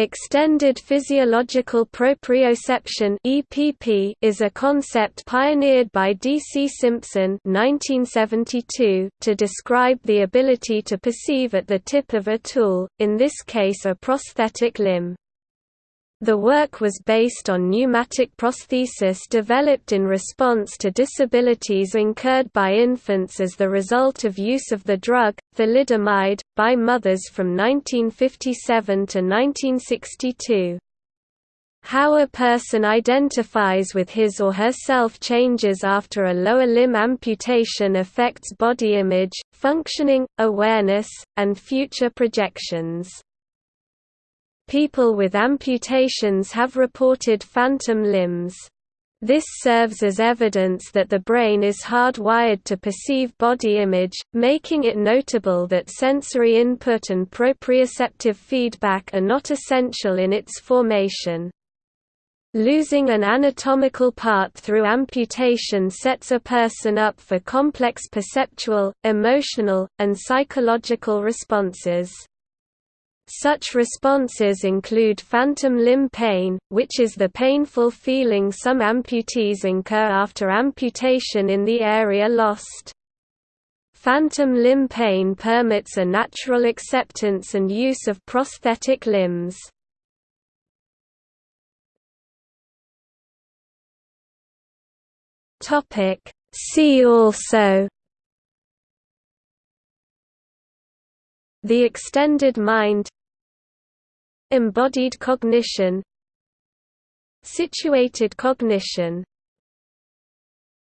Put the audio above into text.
Extended physiological proprioception (EPP) is a concept pioneered by D. C. Simpson (1972) to describe the ability to perceive at the tip of a tool, in this case a prosthetic limb. The work was based on pneumatic prosthesis developed in response to disabilities incurred by infants as the result of use of the drug, thalidomide, by mothers from 1957 to 1962. How a person identifies with his or herself changes after a lower limb amputation affects body image, functioning, awareness, and future projections. People with amputations have reported phantom limbs. This serves as evidence that the brain is hardwired to perceive body image, making it notable that sensory input and proprioceptive feedback are not essential in its formation. Losing an anatomical part through amputation sets a person up for complex perceptual, emotional, and psychological responses. Such responses include phantom limb pain, which is the painful feeling some amputees incur after amputation in the area lost. Phantom limb pain permits a natural acceptance and use of prosthetic limbs. See also The extended mind Embodied cognition Situated cognition